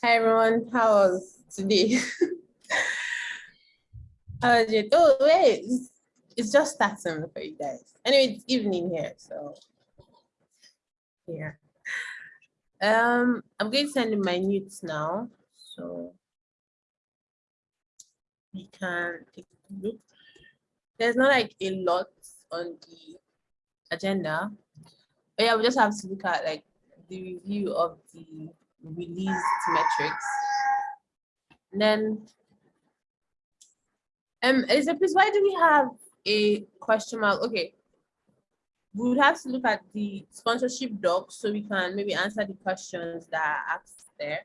Hi everyone, how was today? how was it? Oh wait, it's, it's just starting for you guys. Anyway, it's evening here, so yeah. Um, I'm going to send in my notes now, so we can take a look. There's not like a lot on the agenda, but yeah, we just have to look at like the review of the released metrics. And then, um, Elizabeth, why do we have a question mark? Okay, we would have to look at the sponsorship doc so we can maybe answer the questions that are asked there.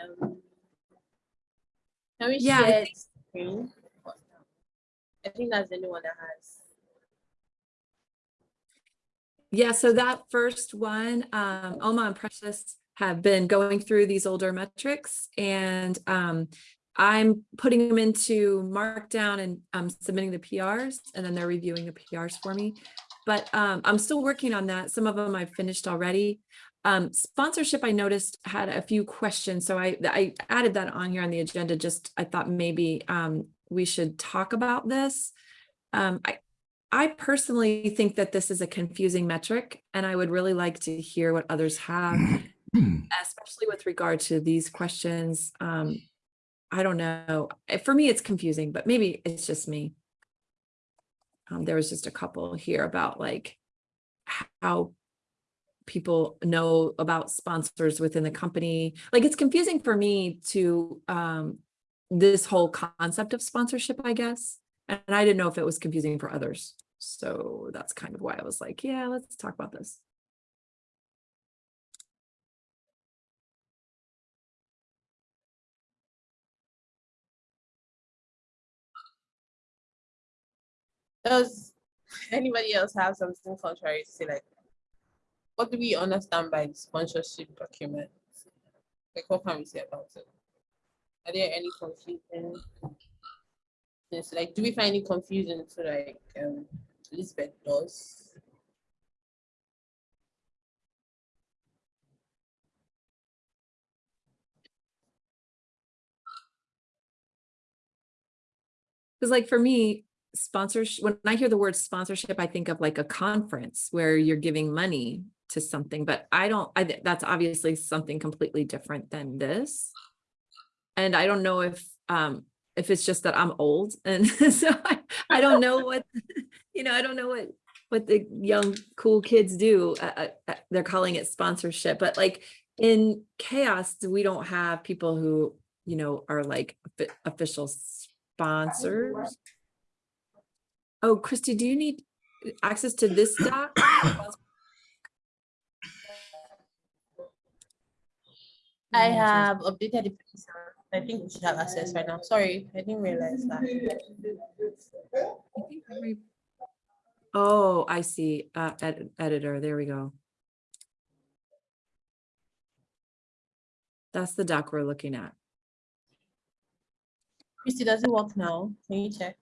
Um, can we Yeah, share the screen? I think that's the only one that has. Yeah, so that first one, um, Oma and Precious have been going through these older metrics and um, I'm putting them into Markdown and I'm submitting the PRs and then they're reviewing the PRs for me. But um, I'm still working on that. Some of them I've finished already. Um, sponsorship, I noticed had a few questions. So I, I added that on here on the agenda. Just I thought maybe um, we should talk about this. Um, I, I personally think that this is a confusing metric and I would really like to hear what others have, especially with regard to these questions. Um, I don't know. Eh, For me, it's confusing, but maybe it's just me. Um, there was just a couple here about like how people know about sponsors within the company. Like it's confusing for me to um, this whole concept of sponsorship, I guess. And I didn't know if it was confusing for others. So that's kind of why I was like, yeah, let's talk about this. Does anybody else have something contrary to say like, what do we understand by the sponsorship document? Like, what can we say about it? Are there any confusion? Yes, like, do we find it confusing to like, um, Elizabeth does? Because like for me, sponsorship, when I hear the word sponsorship, I think of like a conference where you're giving money to something, but I don't, I, that's obviously something completely different than this. And I don't know if, um, if it's just that I'm old and so I, I don't know what, you know, I don't know what, what the young cool kids do. Uh, uh, uh, they're calling it sponsorship, but like in CHAOSS, we don't have people who, you know, are like official sponsors. Oh, Christy, do you need access to this doc? I have updated the picture. I think we should have access right now. Sorry, I didn't realize that. I Oh, I see, uh, ed- editor, there we go. That's the doc we're looking at. Christy, does it work now? Can you check?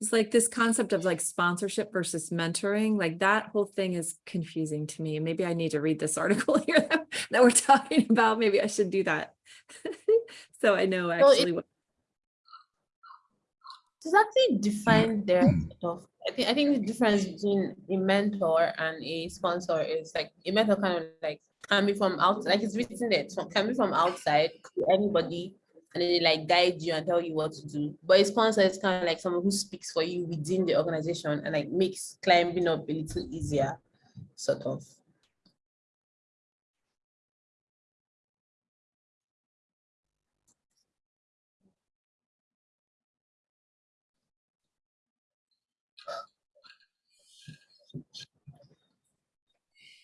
It's like this concept of like sponsorship versus mentoring, like that whole thing is confusing to me. Maybe I need to read this article here that, that we're talking about. Maybe I should do that. So I know Well, it- actually what, It's actually defined mm. there. Mm. sort of. I think I think the difference between a mentor and a sponsor is like a mentor kind of like can be from out like it's written there, it's can be from outside, to anybody, and they like guide you and tell you what to do. But a sponsor is kind of like someone who speaks for you within the organization and like makes climbing up a little easier, sort of.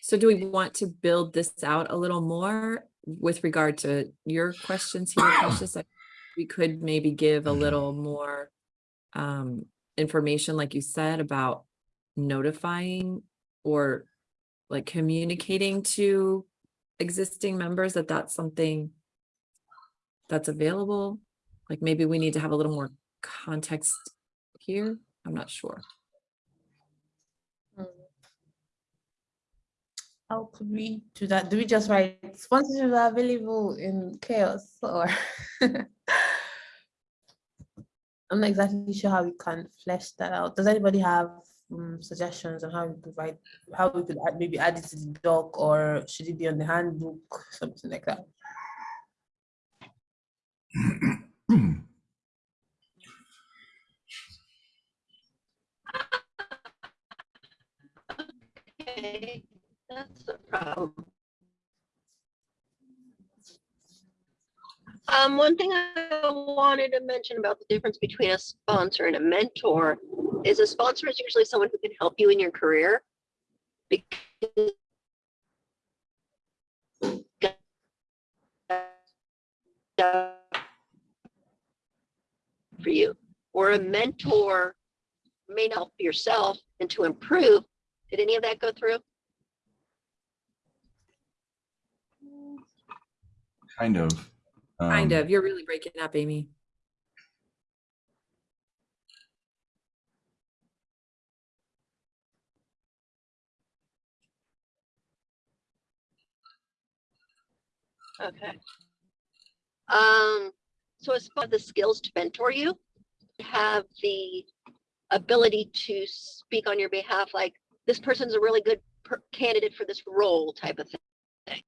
so do we want to build this out a little more with regard to your questions here? I- We could maybe give a little more um, information, like you said, about notifying or like communicating to existing members that that's something that's available. Like maybe we need to have a little more context here. I'm not sure. How could we do that? Do we just write sponsorships are available in CHAOSS or? I'm not exactly sure how we can flesh that out. Does anybody have um, suggestions on how we provide, how we could add, maybe add it to the doc or should it be on the handbook, something like that? Okay, that's the problem. Um, one thing I wanted to mention about the difference between a sponsor and a mentor is a sponsor is usually someone who can help you in your career. Because for you, or a mentor may not help yourself and to improve. Did any of that go through? Kind of. Kind Um, of. You're really breaking up, Amy. Okay. Um, so as far as the skills to mentor you, have the ability to speak on your behalf, like this person's a really good per- candidate for this role type of thing.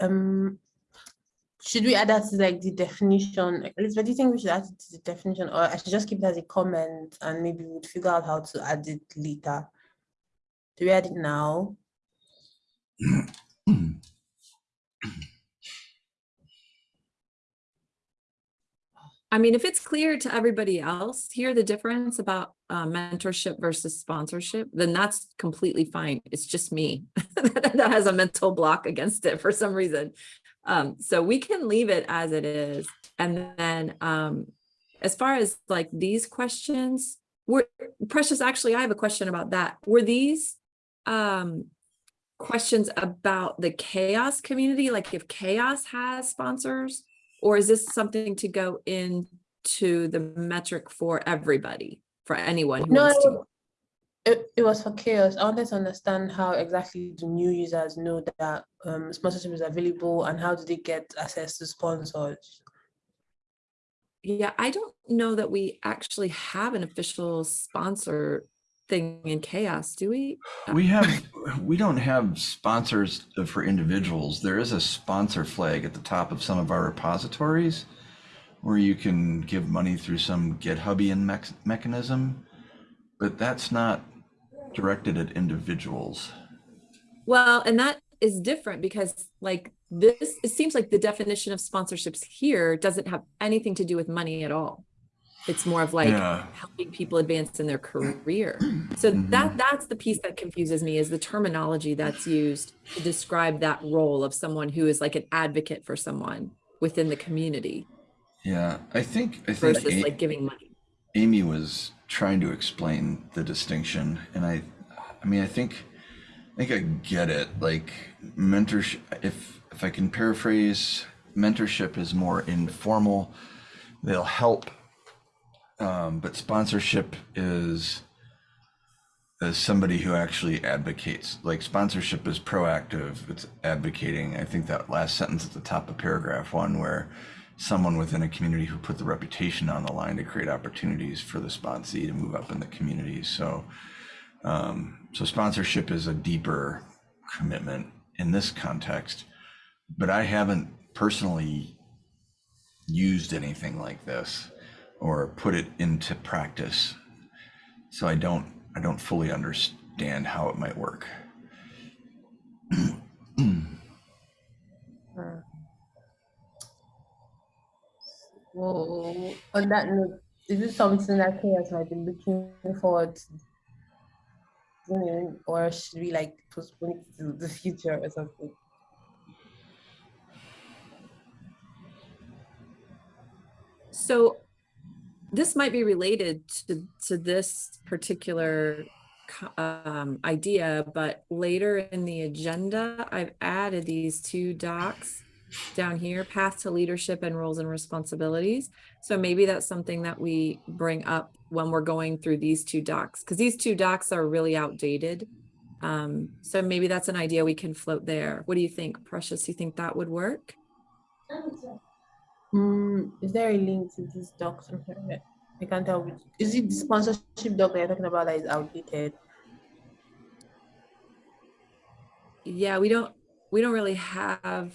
Um, should we add that to like the definition? Elizabeth, do you think we should add it to the definition or I should just keep it as a comment and maybe we'll figure out how to add it later? Do we add it now? I mean, if it's clear to everybody else here, the difference about uh, mentorship versus sponsorship, then that's completely fine. It's just me that has a mental block against it for some reason. Um, so we can leave it as it is. And then um, as far as like these questions, were Precious, actually, I have a question about that. Were these um, questions about the CHAOSS community? Like if CHAOSS has sponsors? Or is this something to go into the metric for everybody, for anyone who wants to? No, it, it was for CHAOSS. I wanted to understand how exactly do new users know that um, sponsorship is available and how do they get access to sponsors? Yeah, I don't know that we actually have an official sponsor thing in CHAOSS, do we? Uh, we have, we don't have sponsors for individuals. There is a sponsor flag at the top of some of our repositories where you can give money through some GitHubian mech- mechanism, but that's not directed at individuals. Well, and that is different because like this, it seems like the definition of sponsorships here doesn't have anything to do with money at all. It's more of like Yeah. helping people advance in their career. So mm-hmm. that that's the piece that confuses me is the terminology that's used to describe that role of someone who is like an advocate for someone within the community Yeah, I think, I think versus A- like giving money. Amy was trying to explain the distinction, and I, I mean, I think, I think I get it. Like mentorship, if if I can paraphrase, mentorship is more informal. They'll help, um, but sponsorship is is somebody who actually advocates. Like sponsorship is proactive. It's advocating. I think that last sentence at the top of paragraph one, where someone within a community who put the reputation on the line to create opportunities for the sponsee to move up in the community. So, um, so sponsorship is a deeper commitment in this context, but I haven't personally used anything like this or put it into practice. So I don't, I don't fully understand how it might work. Well, on that note, is this something that CHAOSS might be looking forward to doing, or should we like postpone it to the future or something? So this might be related to, to this particular um, idea, but later in the agenda, I've added these two docs down here, path to leadership and roles and responsibilities. So maybe that's something that we bring up when we're going through these two docs, because these two docs are really outdated. Um, so maybe that's an idea we can float there. What do you think, Precious? Do you think that would work? Mm, is there a link to this doc? somewhere? I can't tell which. Is it the sponsorship doc that you're talking about that is outdated? Yeah, we don't, we don't really have,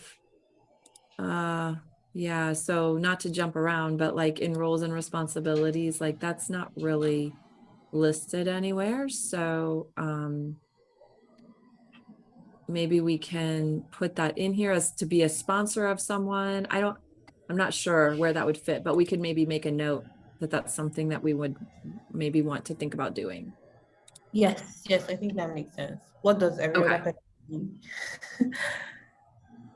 uh, yeah, so not to jump around, but like in roles and responsibilities, like that's not really listed anywhere, so, um, maybe we can put that in here as to be a sponsor of someone. I don't, I'm not sure where that would fit, but we could maybe make a note that that's something that we would maybe want to think about doing. Yes, yes, I think that makes sense. What does every Okay. mean?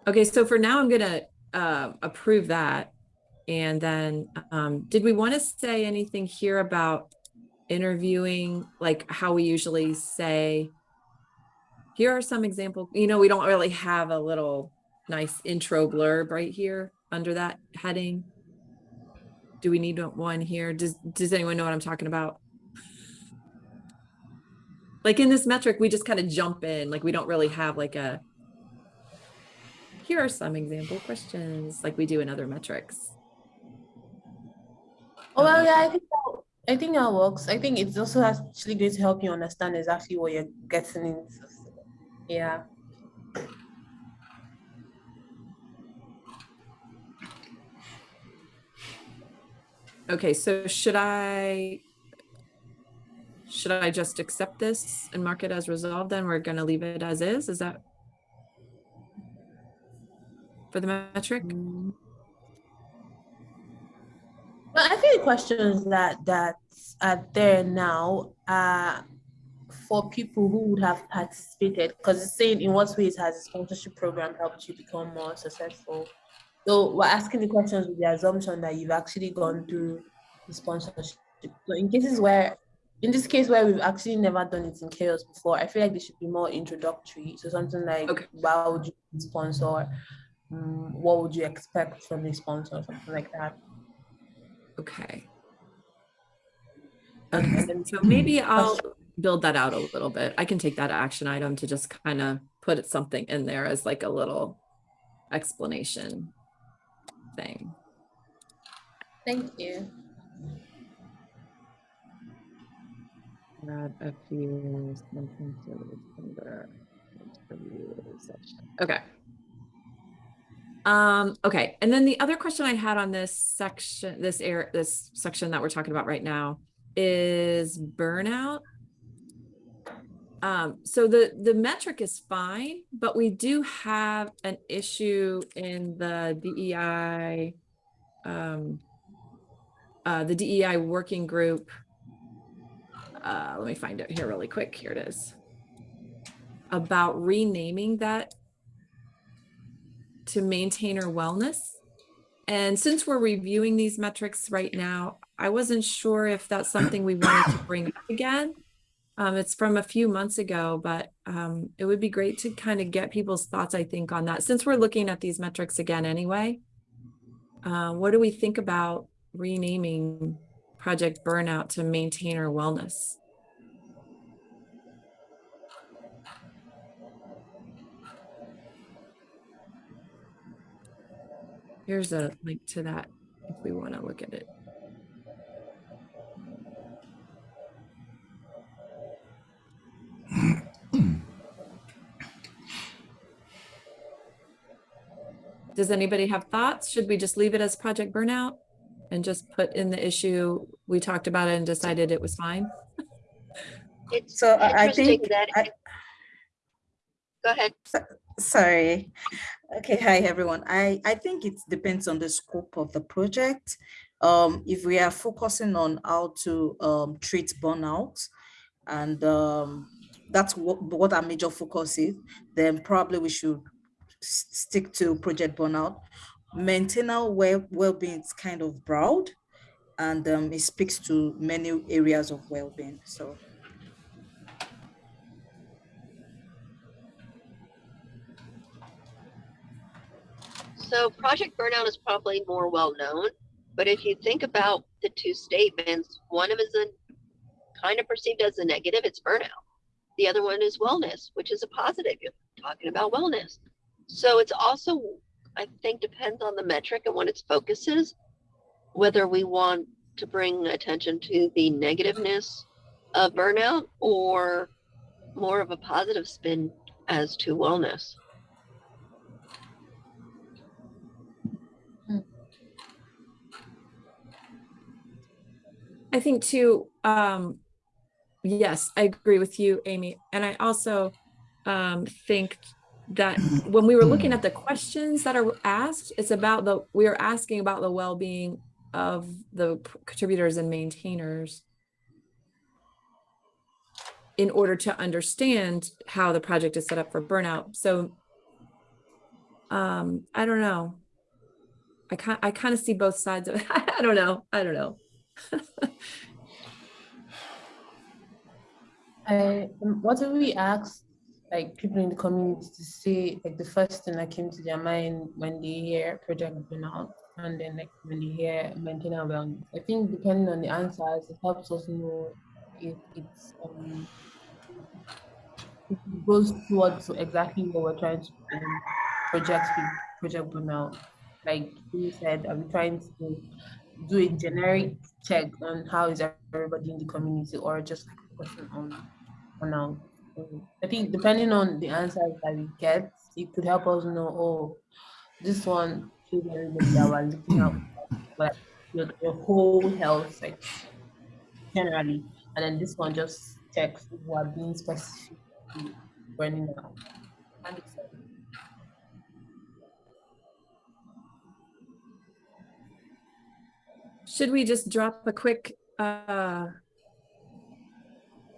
Okay, so for now, I'm gonna uh, approve that. And then, um, did we want to say anything here about interviewing, like how we usually say, here are some example, you know, we don't really have a little nice intro blurb right here under that heading. Do we need one here? Does, does anyone know what I'm talking about? Like in this metric, we just kind of jump in, like we don't really have like a, here are some example questions like we do in other metrics. Oh, well, um, yeah, I think that, I think that works. I think it's also actually going to help you understand exactly what you're getting into. Yeah. Okay, so should I, should I just accept this and mark it as resolved? Then we're gonna leave it as is, is that? For the metric? Well, I think the questions that that are there now are for people who would have participated because it's saying in what ways has the sponsorship program helped you become more successful. So we're asking the questions with the assumption that you've actually gone through the sponsorship. So in cases where, in this case where we've actually never done it in CHAOSS before, I feel like this should be more introductory. So something like, Okay. why would you sponsor? Mm, what would you expect from the sponsor? Something like that. Okay, Okay, so maybe I'll build that out a little bit. I can take that action item to just kind of put something in there as like a little explanation thing. Thank you. Add a few sentences under interview section. Okay. Um, okay, and then the other question I had on this section, this air, this section that we're talking about right now is burnout. Um, so the, the metric is fine, but we do have an issue in the DEI, um, uh, the DEI working group uh, let me find it here really quick. Here it is. About renaming that to maintainer wellness. And since we're reviewing these metrics right now, I wasn't sure if that's something we wanted to bring up again. Um, it's from a few months ago, but um, it would be great to kind of get people's thoughts, I think, on that. Since we're looking at these metrics again anyway, uh, what do we think about renaming Project Burnout to maintainer wellness? Here's a link to that if we want to look at it. Does anybody have thoughts? Should we just leave it as Project Burnout and just put in the issue? We talked about it and decided it was fine. It's So I- I think that. I- Go ahead. Sorry. Okay, hi everyone. I, I think it depends on the scope of the project. Um, if we are focusing on how to um, treat burnout and um, that's what, what our major focus is, then probably we should s- stick to project burnout. Mental well well-being is kind of broad, and um, it speaks to many areas of well-being. So. So project burnout is probably more well known, but if you think about the two statements, one of them is a, kind of perceived as a negative, it's burnout. The other one is wellness, which is a positive. You're talking about wellness. So it's also, I think, depends on the metric and what its focus is, whether we want to bring attention to the negativeness of burnout or more of a positive spin as to wellness. I think too, um, yes, I agree with you, Amy. And I also um, think that when we were looking at the questions that are asked, it's about the, we are asking about the well-being of the contributors and maintainers in order to understand how the project is set up for burnout. So um, I don't know. I kind I kind of see both sides of it. I don't know. I don't know. I, what if we ask like people in the community to say like the first thing that came to their mind when they hear project burnout and then like when they hear maintainer wellness? I think depending on the answers, it helps us know if it's um it goes towards exactly what we're trying to um, project project burnout. Like you said, we trying to do a generic check on how is everybody in the community or just like focusing on on. I think depending on the answers that we get, it could help us know, oh, this one that we're looking whole health, generally, and then this one just checks are being out. Should we just drop a quick, uh,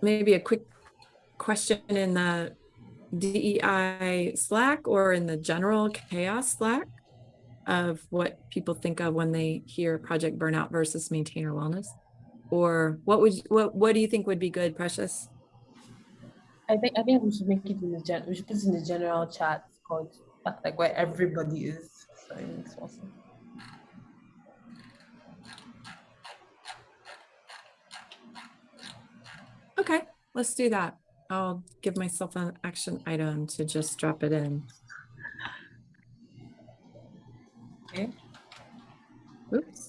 maybe a quick question in the DEI Slack or in the general CHAOSS Slack of what people think of when they hear project burnout versus maintainer wellness? Or what would, what, what do you think would be good, Precious? I think I think we should make it in the gen. We should put it in the general chat called like where everybody is. So it makes more sense. Okay, let's do that. I'll give myself an action item to just drop it in. Okay. Oops.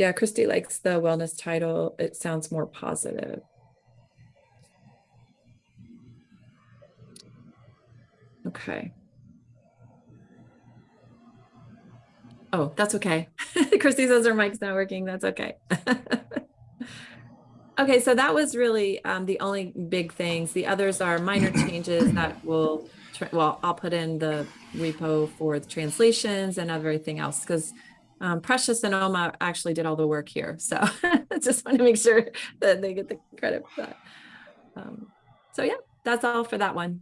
Yeah, Christy likes the wellness title. It sounds more positive. Okay. Oh, that's okay. Christy says her mic's not working. That's okay. okay, so that was really um, the only big things. The others are minor changes that will, well, I'll put in the repo for the translations and everything else because um, Precious and Oma actually did all the work here. So I just want to make sure that they get the credit for that. Um, so yeah, that's all for that one.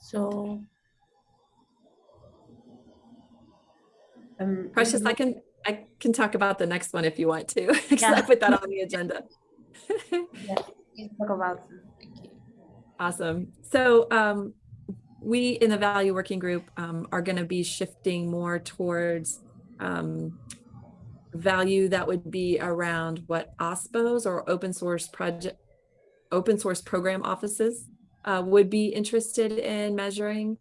So um Precious, I can I can talk about the next one if you want to, because I put that on the agenda. yeah, talk about. Thank you. Awesome. So um, we in the value working group um, are going to be shifting more towards um, value that would be around what OSPOs or open source project, open source program offices uh, would be interested in measuring.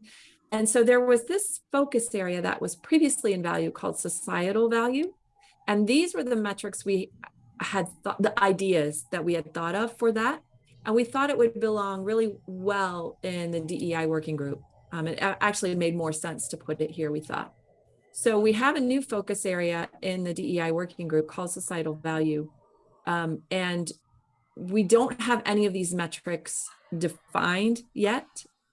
And so there was this focus area that was previously in value called societal value. And these were the metrics we had thought, the ideas that we had thought of for that. And we thought it would belong really well in the DEI working group. Um, it actually made more sense to put it here, we thought. So we have a new focus area in the DEI working group called societal value. Um, and we don't have any of these metrics defined yet,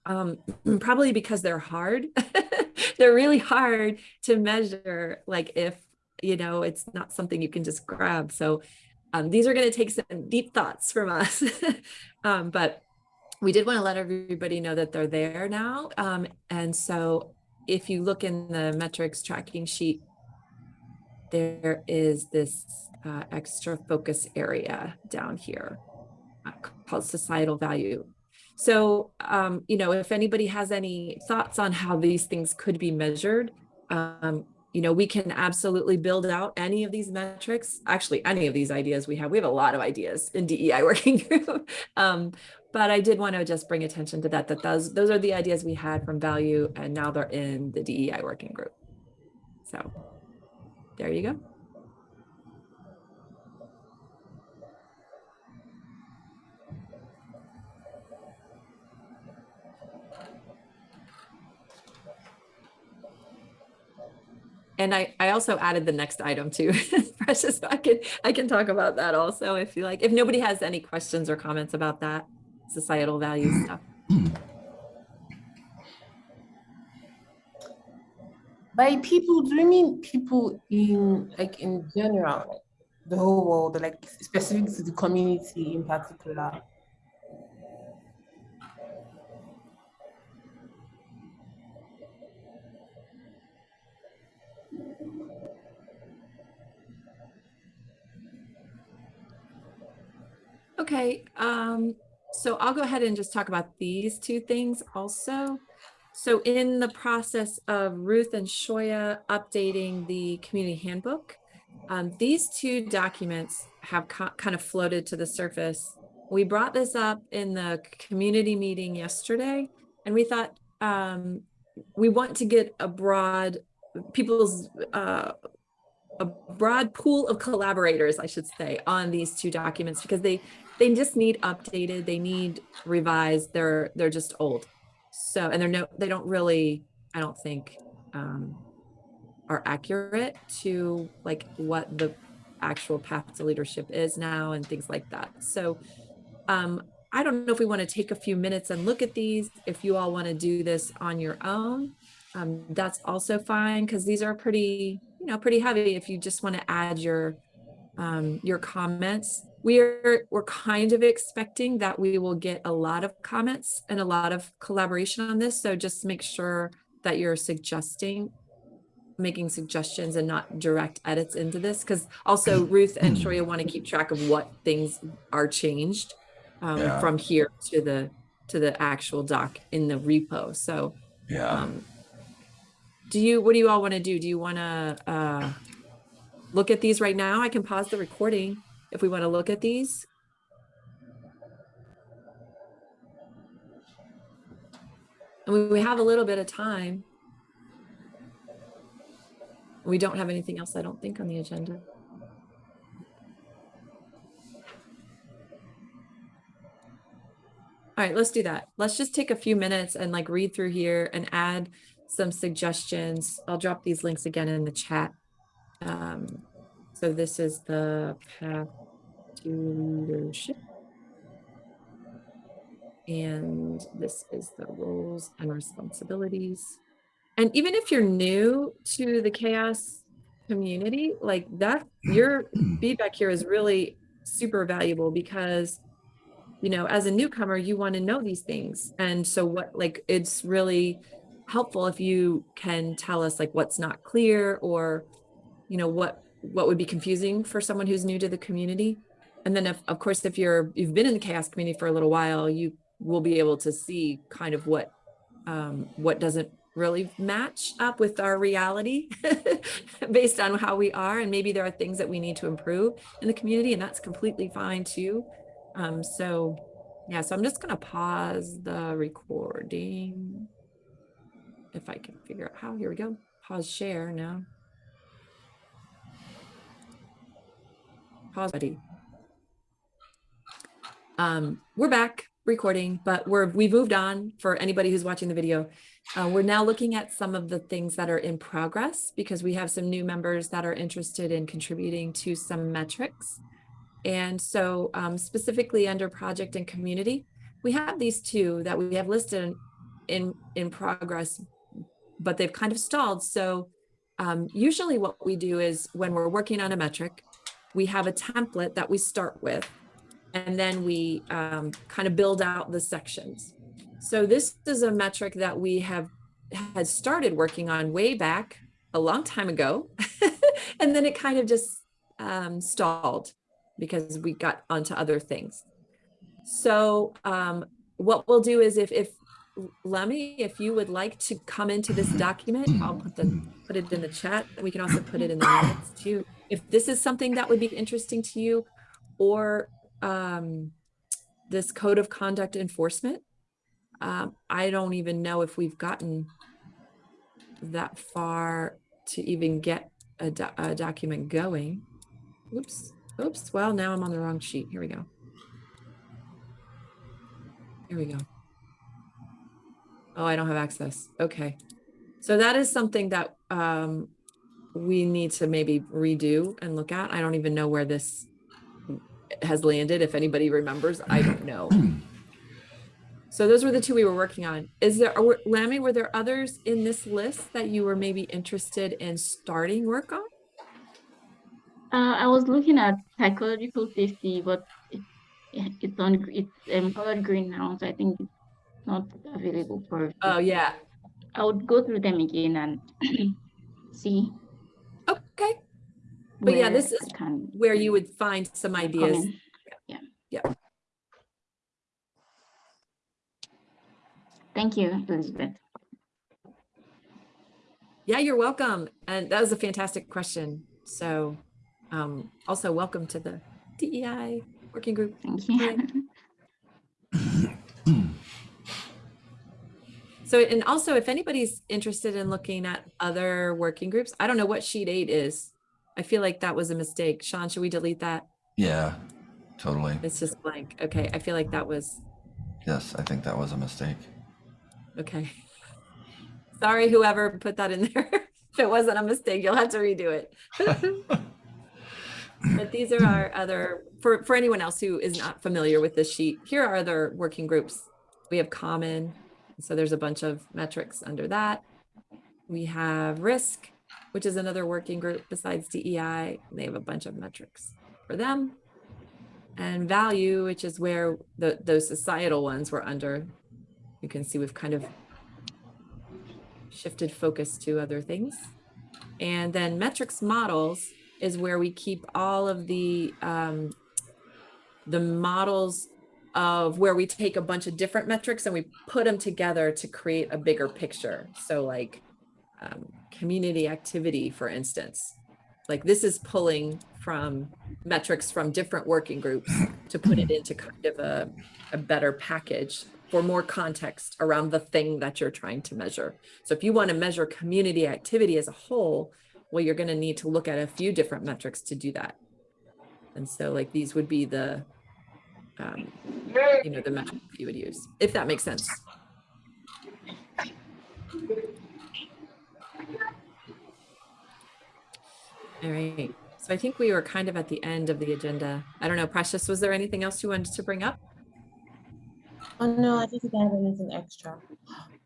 um, probably because they're hard. they're really hard to measure, like if, you know, it's not something you can just grab. So um, these are going to take some deep thoughts from us. um, but we did want to let everybody know that they're there now. Um, and so if you look in the metrics tracking sheet, there is this uh, extra focus area down here uh, called societal value. So, um, you know, if anybody has any thoughts on how these things could be measured, um, you know, we can absolutely build out any of these metrics, actually any of these ideas we have. We have a lot of ideas in DEI working group. um, but I did want to just bring attention to that, that those, those are the ideas we had from value and now they're in the DEI working group. So there you go. And I, I also added the next item too, Precious. So I can I can talk about that also if you like. If nobody has any questions or comments about that societal value stuff. By people, do you mean people in like in general, like the whole world, like specific to the community in particular? Okay, um, so I'll go ahead and just talk about these two things also. So in the process of Ruth and Shoya updating the community handbook, um, these two documents have kind of floated to the surface. We brought this up in the community meeting yesterday, and we thought um, we want to get a broad people's uh, a broad pool of collaborators, I should say, on these two documents because they they just need updated they need revised they're they're just old. So and they're no they don't really i don't think um are accurate to like what the actual path to leadership is now and things like that. So um i don't know if we want to take a few minutes and look at these. If you all want to do this on your own um that's also fine because these are pretty you know pretty heavy. If you just want to add your um your comments we're we're kind of expecting that we will get a lot of comments and a lot of collaboration on this. So just make sure that you're suggesting making suggestions and not direct edits into this because also ruth and shoya want to keep track of what things are changed um, yeah. from here to the to the actual doc in the repo. So yeah. um, do you what do you all want to do? Do you want to uh look at these right now? I can pause the recording if we want to look at these. And we have a little bit of time. We don't have anything else, I don't think, on the agenda. All right, let's do that. Let's just take a few minutes and like read through here and add some suggestions. I'll drop these links again in the chat. Um, so this is the path to leadership. And this is the roles and responsibilities. And even if you're new to the CHAOSS community, like that, your feedback here is really super valuable because, you know, as a newcomer, you want to know these things. And so what, like, it's really helpful if you can tell us like what's not clear or, you know, what, what would be confusing for someone who's new to the community and then if, of course, if you're, you've been in the CHAOSS community for a little while, you will be able to see kind of what, um, what doesn't really match up with our reality based on how we are. And maybe there are things that we need to improve in the community and that's completely fine too. Um, so yeah, so I'm just gonna pause the recording. If I can figure out how, here we go. Pause share now. Pause buddy. Um, we're back recording, but we're we moved on for anybody who's watching the video. Uh, we're now looking at some of the things that are in progress because we have some new members that are interested in contributing to some metrics. And so um, specifically under project and community, we have these two that we have listed in, in progress, but they've kind of stalled. So um, usually what we do is when we're working on a metric, we have a template that we start with, and then we um, kind of build out the sections. So this is a metric that we have had started working on way back a long time ago, and then it kind of just um, stalled because we got onto other things. So um, what we'll do is if if Lemmy, if you would like to come into this document, I'll put the put it in the chat. We can also put it in the minutes too. If this is something that would be interesting to you, or um, this code of conduct enforcement, um, I don't even know if we've gotten that far to even get a, do- a document going. Oops, oops. Well, now I'm on the wrong sheet. Here we go. Here we go. Oh, I don't have access. Okay. So that is something that um, we need to maybe redo and look at. I don't even know where this has landed. If anybody remembers, I don't know. So those were the two we were working on. Is there, were- Lammy, were there others in this list that you were maybe interested in starting work on? Uh, I was looking at psychological safety, but it, it's on, it's um, colored green now, so I think it's not available for. Oh, yeah. I would go through them again and see. But yeah, this is Where you would find some ideas. comment. Thank you, Elizabeth. Yeah, you're welcome. And that was a fantastic question. So um, also welcome to the DEI working group. Thank you. So, and also if anybody's interested in looking at other working groups, I don't know what sheet eight is. I feel like that was a mistake. Sean, should we delete that? Yeah, totally. It's just blank. Okay, I feel like that was, Yes, I think that was a mistake. okay. Sorry, whoever put that in there. If it wasn't a mistake, you'll have to redo it. But these are our other, for, for anyone else who is not familiar with this sheet, here are other working groups. We have common, so there's a bunch of metrics under that. We have risk, which is another working group besides DEI. They have a bunch of metrics for them. And value, which is where the, those societal ones were under. You can see we've kind of shifted focus to other things. And then metrics models is where we keep all of the um, the models of where we take a bunch of different metrics and we put them together to create a bigger picture. So like um, community activity, for instance, like this is pulling from metrics from different working groups to put it into kind of a, a better package for more context around the thing that you're trying to measure. So if you want to measure community activity as a whole, well, you're going to need to look at a few different metrics to do that. And so like these would be the, um, you know, the metrics you would use, if that makes sense. All right. So I think we were kind of at the end of the agenda. I don't know, Precious, was there anything else you wanted to bring up? Oh, no, I don't think I have anything extra.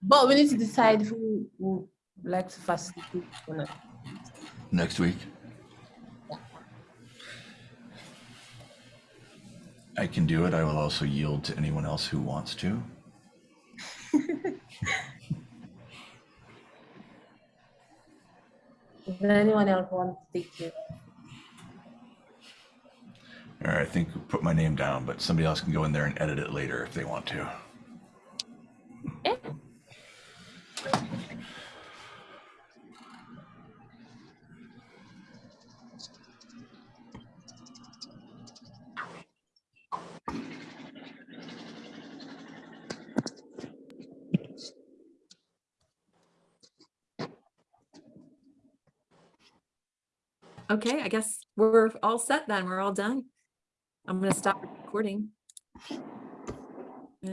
But we need to decide who would like to facilitate. on it. Next week. Yeah. I can do it. I will also yield to anyone else who wants to. Anyone else want to take it? All right, I think put my name down, but somebody else can go in there and edit it later if they want to. Okay, I guess we're all set then. We're all done. I'm going to stop recording.